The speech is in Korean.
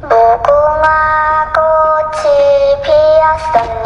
무궁화 꽃이 피었었네.